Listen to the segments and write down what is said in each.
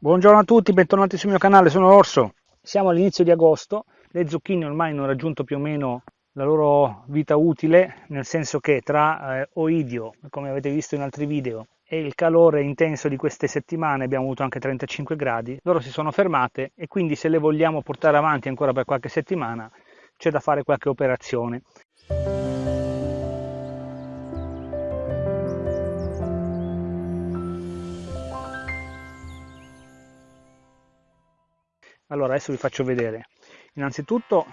Buongiorno a tutti, bentornati sul mio canale, sono Orso. Siamo all'inizio di agosto, le zucchine ormai hanno raggiunto più o meno la loro vita utile, nel senso che tra eh, oidio, come avete visto in altri video, e il calore intenso di queste settimane, abbiamo avuto anche 35 gradi, loro si sono fermate e quindi se le vogliamo portare avanti ancora per qualche settimana c'è da fare qualche operazione. Allora adesso vi faccio vedere. Innanzitutto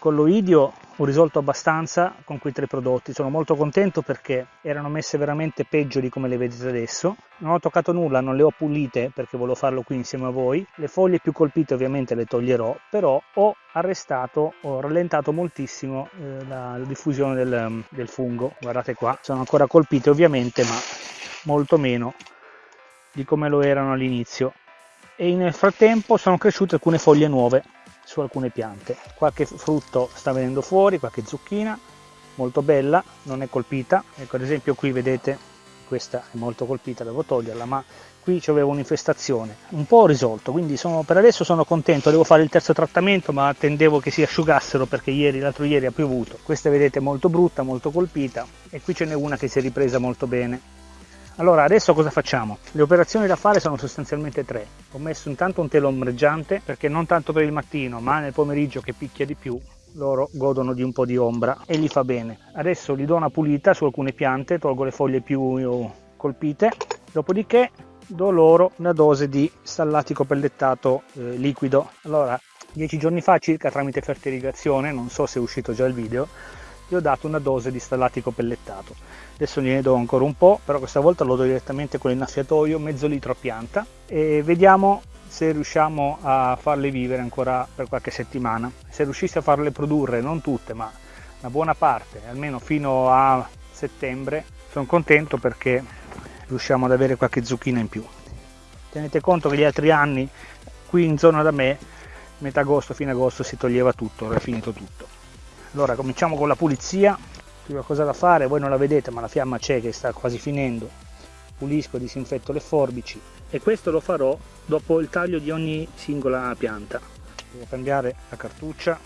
con l'Oidio ho risolto abbastanza con quei tre prodotti, sono molto contento perché erano messe veramente peggio di come le vedete adesso. Non ho toccato nulla, non le ho pulite perché volevo farlo qui insieme a voi. Le foglie più colpite ovviamente le toglierò, però ho arrestato, ho rallentato moltissimo eh, la, diffusione del, del fungo. Guardate qua, sono ancora colpite ovviamente, ma molto meno di come lo erano all'inizio e nel frattempo sono cresciute alcune foglie nuove su alcune piante. Qualche frutto sta venendo fuori qualche zucchina molto bella non è colpita. Ecco ad esempio qui vedete questa è molto colpita devo toglierla ma qui c'avevo un'infestazione un po' risolto quindi sono, per adesso sono contento devo fare il terzo trattamento ma attendevo che si asciugassero perché ieri l'altro ieri ha piovuto. Questa vedete molto brutta molto colpita e qui ce n'è una che si è ripresa molto bene allora, adesso cosa facciamo? Le operazioni da fare sono sostanzialmente tre. Ho messo intanto un telo ombreggiante perché non tanto per il mattino, ma nel pomeriggio che picchia di più loro godono di un po' di ombra e gli fa bene. Adesso gli do una pulita su alcune piante, tolgo le foglie più colpite, dopodiché do loro una dose di stallatico pellettato eh, liquido. Allora, dieci giorni fa circa tramite fertiligazione, non so se è uscito già il video, gli ho dato una dose di stallatico pellettato. Adesso gliene do ancora un po' però questa volta lo do direttamente con l'innaffiatoio mezzo litro a pianta. E vediamo se riusciamo a farle vivere ancora per qualche settimana. Se riuscissi a farle produrre non tutte ma una buona parte almeno fino a settembre sono contento perché riusciamo ad avere qualche zucchina in più. Tenete conto che gli altri anni qui in zona da me metà agosto fine agosto si toglieva tutto era finito tutto allora cominciamo con la pulizia. Prima cosa da fare voi non la vedete ma la fiamma c'è che sta quasi finendo. Pulisco disinfetto le forbici. E questo lo farò dopo il taglio di ogni singola pianta. Devo cambiare la cartuccia.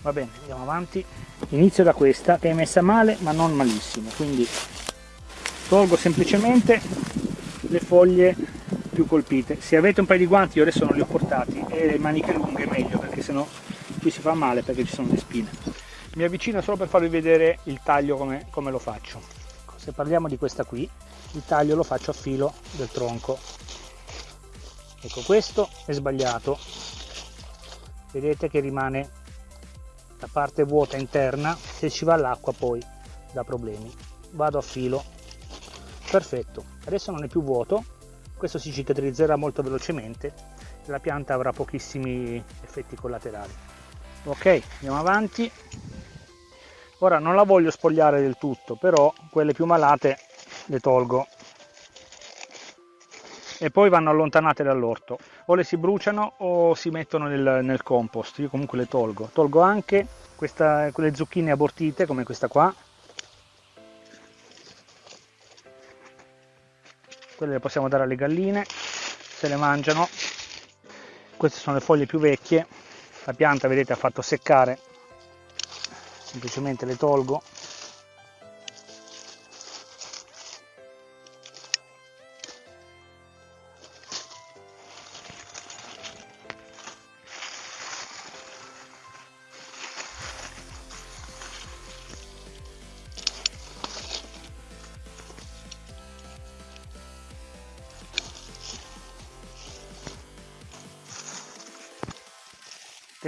Va bene andiamo avanti. Inizio da questa che è messa male ma non malissimo. Quindi tolgo semplicemente le foglie più colpite. Se avete un paio di guanti io adesso non li ho portati e le maniche lunghe è meglio perché sennò qui si fa male perché ci sono le spine. Mi avvicino solo per farvi vedere il taglio come, come lo faccio. Se parliamo di questa qui il taglio lo faccio a filo del tronco. Ecco questo è sbagliato. Vedete che rimane la parte vuota interna se ci va l'acqua poi da problemi. Vado a filo. Perfetto. Adesso non è più vuoto. Questo si cicatrizzerà molto velocemente. E la pianta avrà pochissimi effetti collaterali ok andiamo avanti. Ora non la voglio spogliare del tutto però quelle più malate le tolgo. E poi vanno allontanate dall'orto. O le si bruciano o si mettono nel, nel compost. Io comunque le tolgo. Tolgo anche questa, quelle zucchine abortite come questa qua. Quelle le possiamo dare alle galline se le mangiano. Queste sono le foglie più vecchie la pianta vedete ha fatto seccare. Semplicemente le tolgo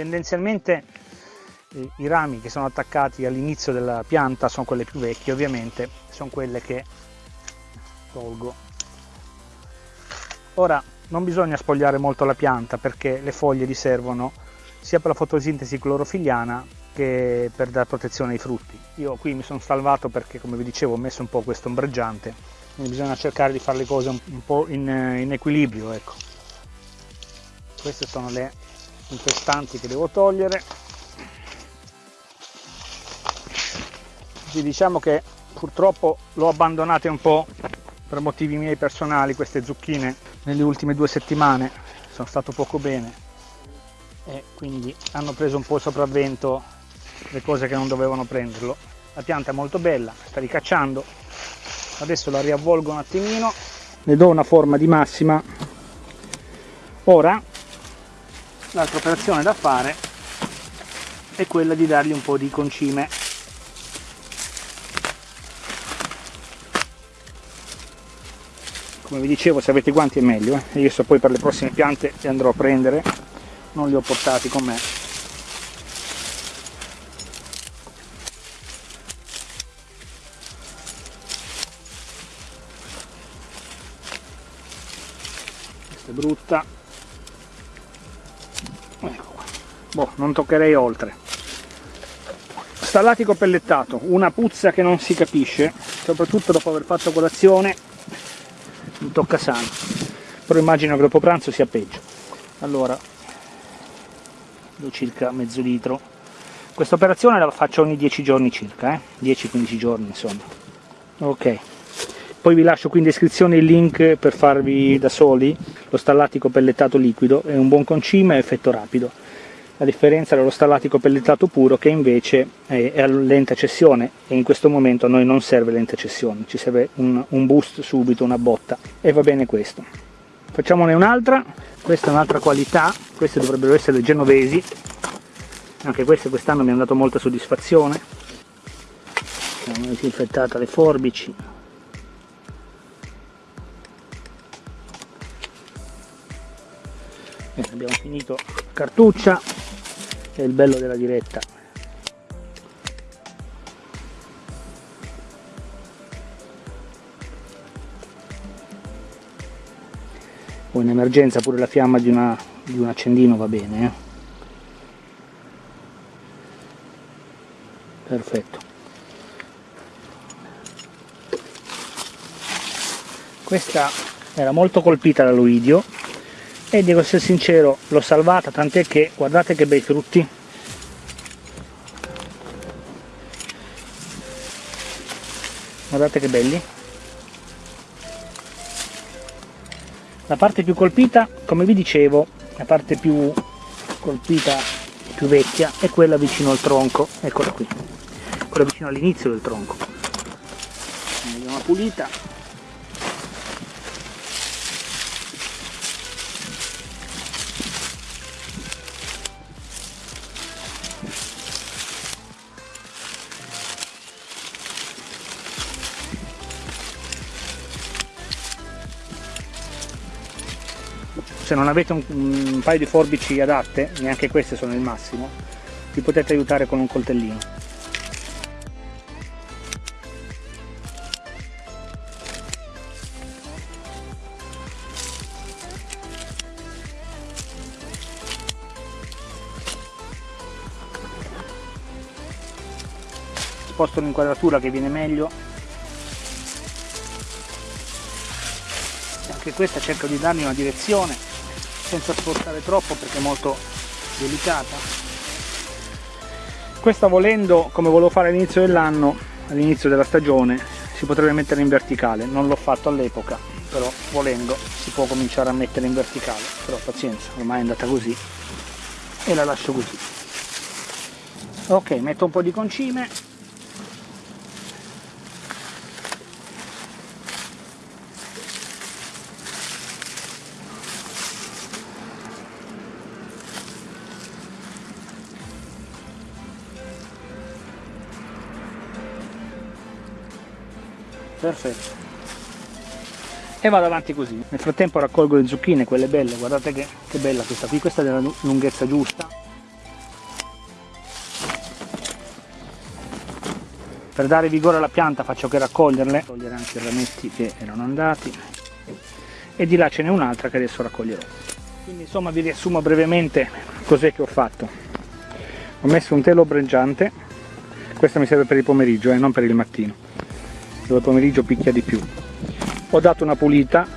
tendenzialmente i rami che sono attaccati all'inizio della pianta sono quelle più vecchie ovviamente sono quelle che tolgo. Ora non bisogna spogliare molto la pianta perché le foglie gli servono sia per la fotosintesi clorofiliana che per dare protezione ai frutti. Io qui mi sono salvato perché come vi dicevo ho messo un po' questo ombreggiante quindi bisogna cercare di fare le cose un, po' in, in equilibrio ecco. Queste sono le infestanti che devo togliere. Diciamo che purtroppo l'ho abbandonate un po' per motivi miei personali queste zucchine. Nelle ultime due settimane sono stato poco bene e quindi hanno preso un po' il sopravvento le cose che non dovevano prenderlo. La pianta è molto bella sta ricacciando. Adesso la riavvolgo un attimino ne do una forma di massima. Ora l'altra operazione da fare è quella di dargli un po' di concime. Come vi dicevo se avete guanti è meglio eh? io so poi per le prossime piante li andrò a prendere non li ho portati con me. Questa è brutta boh, non toccherei oltre. Stallatico pellettato una puzza che non si capisce soprattutto dopo aver fatto colazione. Mi tocca sano. Però immagino che dopo pranzo sia peggio. Allora do circa mezzo litro. Questa operazione la faccio ogni 10 giorni circa eh? 10-15 giorni insomma. Ok. Poi vi lascio qui in descrizione il link per farvi da soli. Lo stallatico pellettato liquido è un buon concime e effetto rapido la differenza dallo stallatico pellettato puro che invece è a lenta cessione e in questo momento a noi non serve lenta cessione, ci serve un, un boost subito, una botta. E va bene questo. Facciamone un'altra, questa è un'altra qualità, queste dovrebbero essere le genovesi, anche queste quest'anno mi hanno dato molta soddisfazione, abbiamo disinfettata le forbici, abbiamo finito. Cartuccia è il bello della diretta. O in emergenza pure la fiamma di, una, di un accendino va bene eh? perfetto. Questa era molto colpita dall'oidio e devo essere sincero l'ho salvata tant'è che guardate che bei frutti. Guardate che belli. La parte più colpita come vi dicevo la parte più colpita più vecchia è quella vicino al tronco. Eccola qui. Quella vicino all'inizio del tronco. Vediamo pulita se non avete un, un paio di forbici adatte, neanche queste sono il massimo, vi potete aiutare con un coltellino. sposto l'inquadratura che viene meglio anche questa cerco di dargli una direzione senza spostare troppo perché è molto delicata. Questa volendo come volevo fare all'inizio dell'anno all'inizio della stagione si potrebbe mettere in verticale. Non l'ho fatto all'epoca però volendo si può cominciare a mettere in verticale. Però pazienza ormai è andata così e la lascio così. Ok metto un po' di concime perfetto. E vado avanti così. Nel frattempo raccolgo le zucchine quelle belle. Guardate che, che bella questa qui. Questa è della lunghezza giusta. Per dare vigore alla pianta faccio che raccoglierle. Togliere anche i rametti che erano andati. E di là ce n'è un'altra che adesso raccoglierò. Quindi insomma vi riassumo brevemente cos'è che ho fatto. Ho messo un telo ombreggiante questo mi serve per il pomeriggio e eh, non per il mattino dove pomeriggio picchia di più. Ho dato una pulita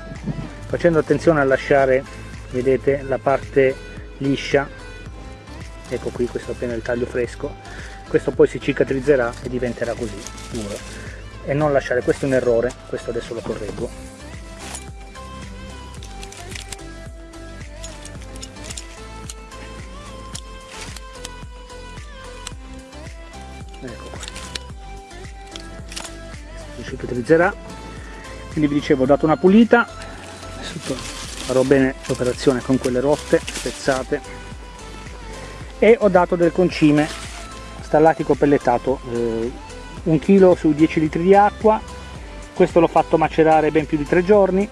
facendo attenzione a lasciare vedete la parte liscia. Ecco qui questo appena il taglio fresco. Questo poi si cicatrizzerà e diventerà così duro. E non lasciare questo è un errore questo adesso lo correggo che utilizzerà quindi vi dicevo ho dato una pulita. Adesso farò bene l'operazione con quelle rotte spezzate. E ho dato del concime stallatico pellettato eh, un chilo su 10 litri di acqua. Questo l'ho fatto macerare ben più di tre giorni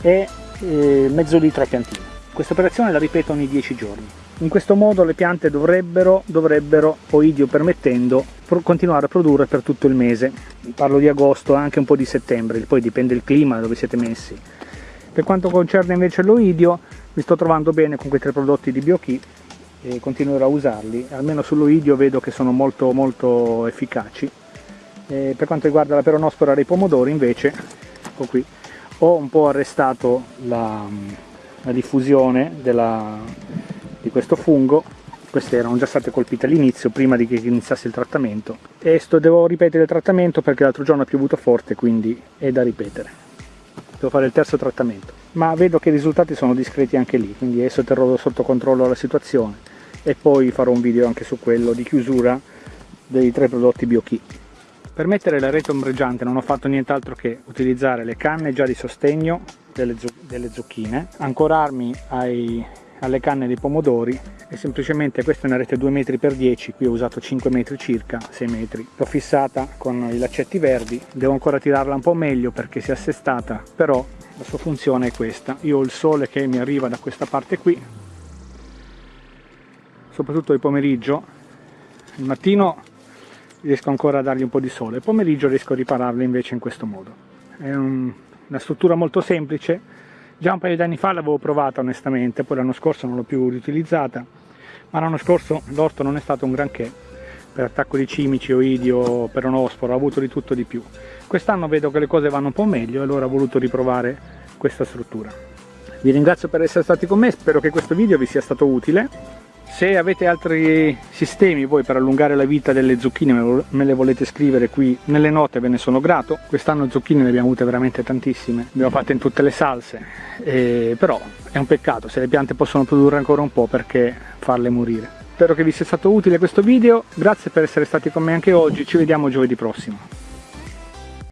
e eh, mezzo litro a piantina questa operazione la ripeto ogni 10 giorni. In questo modo le piante dovrebbero, dovrebbero oidio permettendo, continuare a produrre per tutto il mese. Parlo di agosto, anche un po' di settembre, poi dipende il clima dove siete messi. Per quanto concerne invece l'oidio, mi sto trovando bene con quei tre prodotti di BioKey e continuerò a usarli, almeno sull'oidio vedo che sono molto molto efficaci. E per quanto riguarda la peronospora dei pomodori invece, ecco qui, ho un po' arrestato la, la diffusione della, di questo fungo queste erano già state colpite all'inizio prima di che iniziasse il trattamento. E sto, devo ripetere il trattamento perché l'altro giorno ha piovuto forte quindi è da ripetere. Devo fare il terzo trattamento. Ma vedo che i risultati sono discreti anche lì quindi adesso terrò sotto controllo la situazione. E poi farò un video anche su quello di chiusura dei tre prodotti BioKey per mettere la rete ombreggiante non ho fatto nient'altro che utilizzare le canne già di sostegno delle, delle zucchine ancorarmi ai alle canne dei pomodori e semplicemente questa è una rete 2 metri x 10 qui ho usato 5 metri circa 6 metri. L'ho fissata con i laccetti verdi devo ancora tirarla un po' meglio perché si è assestata però la sua funzione è questa. Io ho il sole che mi arriva da questa parte qui soprattutto il pomeriggio. Il mattino riesco ancora a dargli un po' di sole il pomeriggio riesco a ripararle invece in questo modo. È un, una struttura molto semplice Già un paio di anni fa l'avevo provata onestamente, poi l'anno scorso non l'ho più riutilizzata, ma l'anno scorso l'orto non è stato un granché per attacco di cimici, oidio, peronosporo, ho avuto di tutto di più. Quest'anno vedo che le cose vanno un po' meglio e allora ho voluto riprovare questa struttura. Vi ringrazio per essere stati con me, spero che questo video vi sia stato utile se avete altri sistemi voi per allungare la vita delle zucchine me le volete scrivere qui nelle note ve ne sono grato. Quest'anno zucchine ne abbiamo avute veramente tantissime abbiamo fatte in tutte le salse e però è un peccato se le piante possono produrre ancora un po' perché farle morire. Spero che vi sia stato utile questo video grazie per essere stati con me anche oggi ci vediamo giovedì prossimo